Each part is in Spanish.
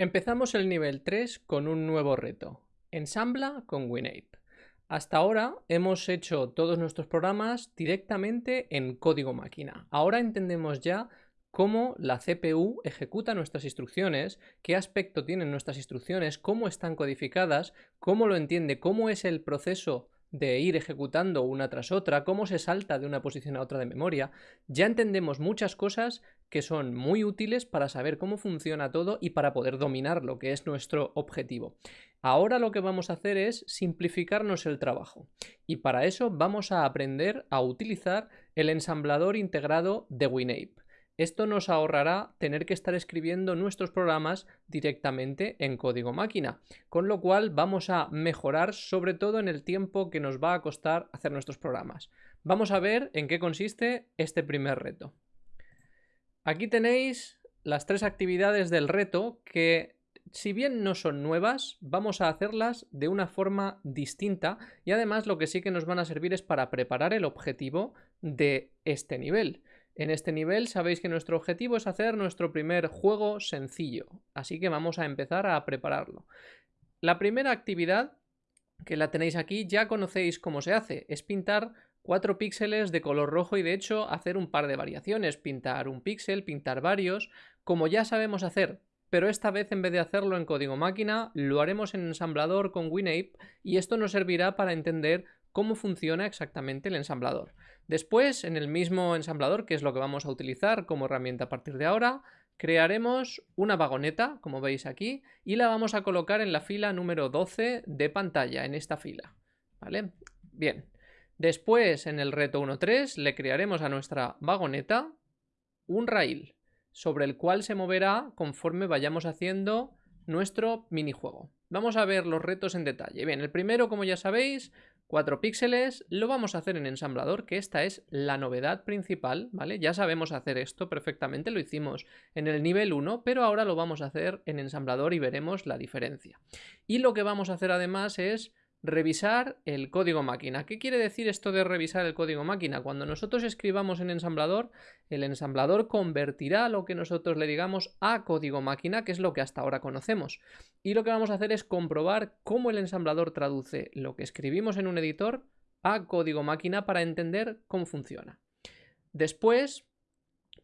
Empezamos el nivel 3 con un nuevo reto. Ensambla con WinApe. Hasta ahora hemos hecho todos nuestros programas directamente en código máquina. Ahora entendemos ya cómo la CPU ejecuta nuestras instrucciones, qué aspecto tienen nuestras instrucciones, cómo están codificadas, cómo lo entiende, cómo es el proceso de ir ejecutando una tras otra, cómo se salta de una posición a otra de memoria, ya entendemos muchas cosas que son muy útiles para saber cómo funciona todo y para poder dominar lo que es nuestro objetivo. Ahora lo que vamos a hacer es simplificarnos el trabajo y para eso vamos a aprender a utilizar el ensamblador integrado de WinApe. Esto nos ahorrará tener que estar escribiendo nuestros programas directamente en código máquina, con lo cual vamos a mejorar sobre todo en el tiempo que nos va a costar hacer nuestros programas. Vamos a ver en qué consiste este primer reto. Aquí tenéis las tres actividades del reto que si bien no son nuevas, vamos a hacerlas de una forma distinta y además lo que sí que nos van a servir es para preparar el objetivo de este nivel. En este nivel sabéis que nuestro objetivo es hacer nuestro primer juego sencillo, así que vamos a empezar a prepararlo. La primera actividad, que la tenéis aquí, ya conocéis cómo se hace, es pintar cuatro píxeles de color rojo y de hecho hacer un par de variaciones, pintar un píxel, pintar varios, como ya sabemos hacer, pero esta vez en vez de hacerlo en código máquina, lo haremos en ensamblador con WinApe y esto nos servirá para entender cómo funciona exactamente el ensamblador. Después, en el mismo ensamblador, que es lo que vamos a utilizar como herramienta a partir de ahora, crearemos una vagoneta, como veis aquí, y la vamos a colocar en la fila número 12 de pantalla, en esta fila. ¿Vale? Bien. Después, en el reto 1.3, le crearemos a nuestra vagoneta un rail, sobre el cual se moverá conforme vayamos haciendo nuestro minijuego. Vamos a ver los retos en detalle. Bien, el primero, como ya sabéis, 4 píxeles, lo vamos a hacer en ensamblador, que esta es la novedad principal, ¿vale? Ya sabemos hacer esto perfectamente, lo hicimos en el nivel 1, pero ahora lo vamos a hacer en ensamblador y veremos la diferencia. Y lo que vamos a hacer además es revisar el código máquina. ¿Qué quiere decir esto de revisar el código máquina? Cuando nosotros escribamos en ensamblador, el ensamblador convertirá lo que nosotros le digamos a código máquina, que es lo que hasta ahora conocemos. Y lo que vamos a hacer es comprobar cómo el ensamblador traduce lo que escribimos en un editor a código máquina para entender cómo funciona. Después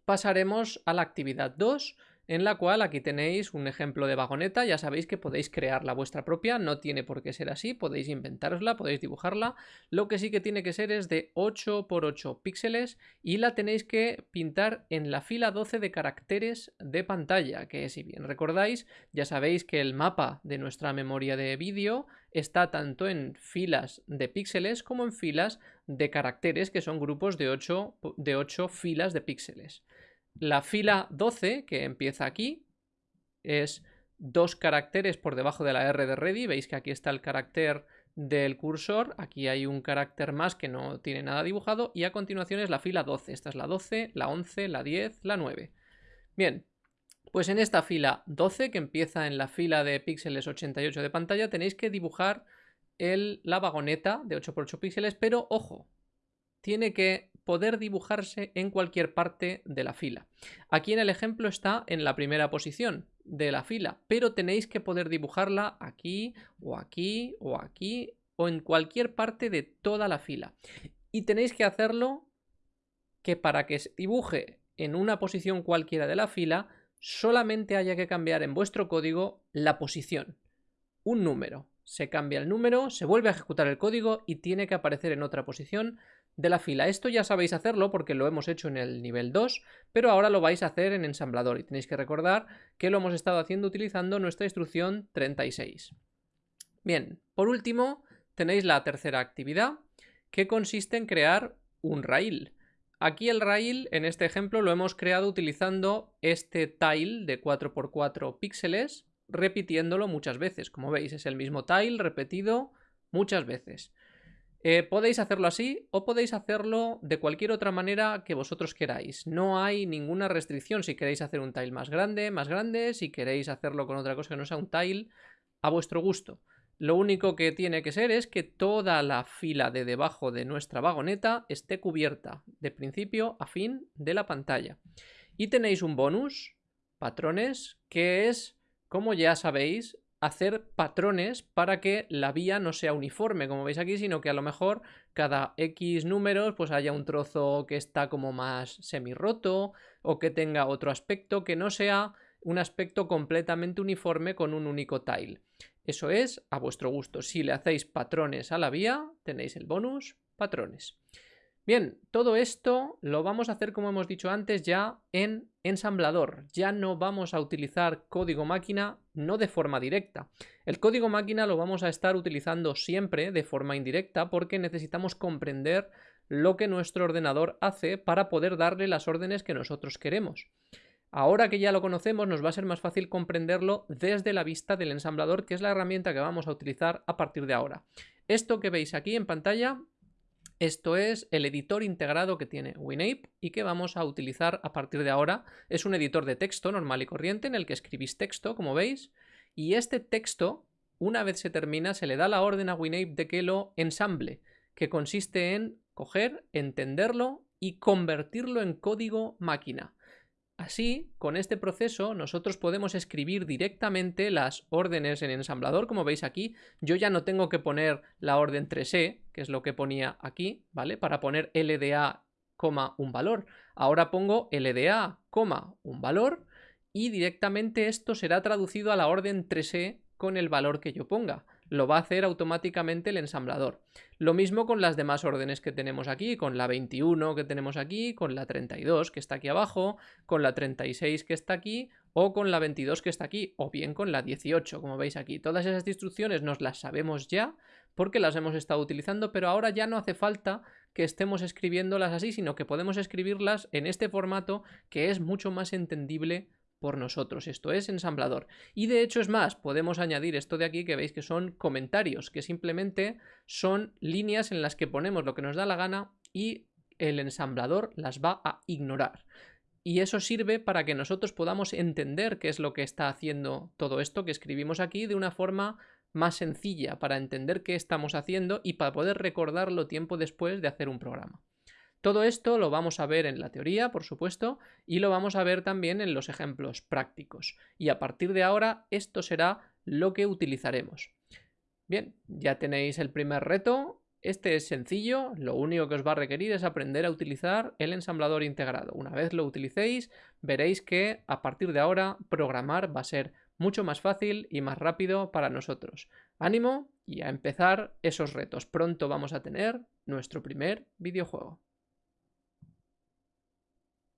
pasaremos a la actividad 2, en la cual aquí tenéis un ejemplo de vagoneta, ya sabéis que podéis crear la vuestra propia, no tiene por qué ser así, podéis inventarosla, podéis dibujarla, lo que sí que tiene que ser es de 8 por 8 píxeles y la tenéis que pintar en la fila 12 de caracteres de pantalla, que si bien recordáis, ya sabéis que el mapa de nuestra memoria de vídeo está tanto en filas de píxeles como en filas de caracteres, que son grupos de 8, de 8 filas de píxeles. La fila 12, que empieza aquí, es dos caracteres por debajo de la R de ready. Veis que aquí está el carácter del cursor, aquí hay un carácter más que no tiene nada dibujado y a continuación es la fila 12. Esta es la 12, la 11, la 10, la 9. Bien, pues en esta fila 12, que empieza en la fila de píxeles 88 de pantalla, tenéis que dibujar el, la vagoneta de 8x8 píxeles, pero ojo, tiene que poder dibujarse en cualquier parte de la fila. Aquí en el ejemplo está en la primera posición de la fila, pero tenéis que poder dibujarla aquí o aquí o aquí o en cualquier parte de toda la fila. Y tenéis que hacerlo que para que se dibuje en una posición cualquiera de la fila, solamente haya que cambiar en vuestro código la posición, un número. Se cambia el número, se vuelve a ejecutar el código y tiene que aparecer en otra posición de la fila. Esto ya sabéis hacerlo porque lo hemos hecho en el nivel 2, pero ahora lo vais a hacer en ensamblador y tenéis que recordar que lo hemos estado haciendo utilizando nuestra instrucción 36. Bien, por último tenéis la tercera actividad que consiste en crear un rail. Aquí el rail, en este ejemplo, lo hemos creado utilizando este tile de 4x4 píxeles, repitiéndolo muchas veces. Como veis, es el mismo tile repetido muchas veces. Eh, podéis hacerlo así o podéis hacerlo de cualquier otra manera que vosotros queráis. No hay ninguna restricción si queréis hacer un tile más grande, más grande, si queréis hacerlo con otra cosa que no sea un tile, a vuestro gusto. Lo único que tiene que ser es que toda la fila de debajo de nuestra vagoneta esté cubierta de principio a fin de la pantalla. Y tenéis un bonus, patrones, que es como ya sabéis, hacer patrones para que la vía no sea uniforme, como veis aquí, sino que a lo mejor cada X números pues haya un trozo que está como más semi-roto o que tenga otro aspecto que no sea un aspecto completamente uniforme con un único tile. Eso es a vuestro gusto. Si le hacéis patrones a la vía, tenéis el bonus patrones. Bien, todo esto lo vamos a hacer como hemos dicho antes ya en ensamblador. Ya no vamos a utilizar código máquina no de forma directa. El código máquina lo vamos a estar utilizando siempre de forma indirecta porque necesitamos comprender lo que nuestro ordenador hace para poder darle las órdenes que nosotros queremos. Ahora que ya lo conocemos nos va a ser más fácil comprenderlo desde la vista del ensamblador que es la herramienta que vamos a utilizar a partir de ahora. Esto que veis aquí en pantalla esto es el editor integrado que tiene WinApe y que vamos a utilizar a partir de ahora. Es un editor de texto normal y corriente en el que escribís texto, como veis, y este texto, una vez se termina, se le da la orden a WinApe de que lo ensamble, que consiste en coger, entenderlo y convertirlo en código máquina. Así, con este proceso, nosotros podemos escribir directamente las órdenes en ensamblador, como veis aquí. Yo ya no tengo que poner la orden 3e, que es lo que ponía aquí, ¿vale? Para poner LDA, un valor. Ahora pongo LDA, un valor y directamente esto será traducido a la orden 3e con el valor que yo ponga lo va a hacer automáticamente el ensamblador. Lo mismo con las demás órdenes que tenemos aquí, con la 21 que tenemos aquí, con la 32 que está aquí abajo, con la 36 que está aquí o con la 22 que está aquí, o bien con la 18, como veis aquí. Todas esas instrucciones nos las sabemos ya porque las hemos estado utilizando, pero ahora ya no hace falta que estemos escribiéndolas así, sino que podemos escribirlas en este formato que es mucho más entendible por nosotros. Esto es ensamblador. Y de hecho es más, podemos añadir esto de aquí que veis que son comentarios, que simplemente son líneas en las que ponemos lo que nos da la gana y el ensamblador las va a ignorar. Y eso sirve para que nosotros podamos entender qué es lo que está haciendo todo esto que escribimos aquí de una forma más sencilla, para entender qué estamos haciendo y para poder recordarlo tiempo después de hacer un programa. Todo esto lo vamos a ver en la teoría, por supuesto, y lo vamos a ver también en los ejemplos prácticos. Y a partir de ahora esto será lo que utilizaremos. Bien, ya tenéis el primer reto. Este es sencillo, lo único que os va a requerir es aprender a utilizar el ensamblador integrado. Una vez lo utilicéis, veréis que a partir de ahora programar va a ser mucho más fácil y más rápido para nosotros. Ánimo y a empezar esos retos. Pronto vamos a tener nuestro primer videojuego.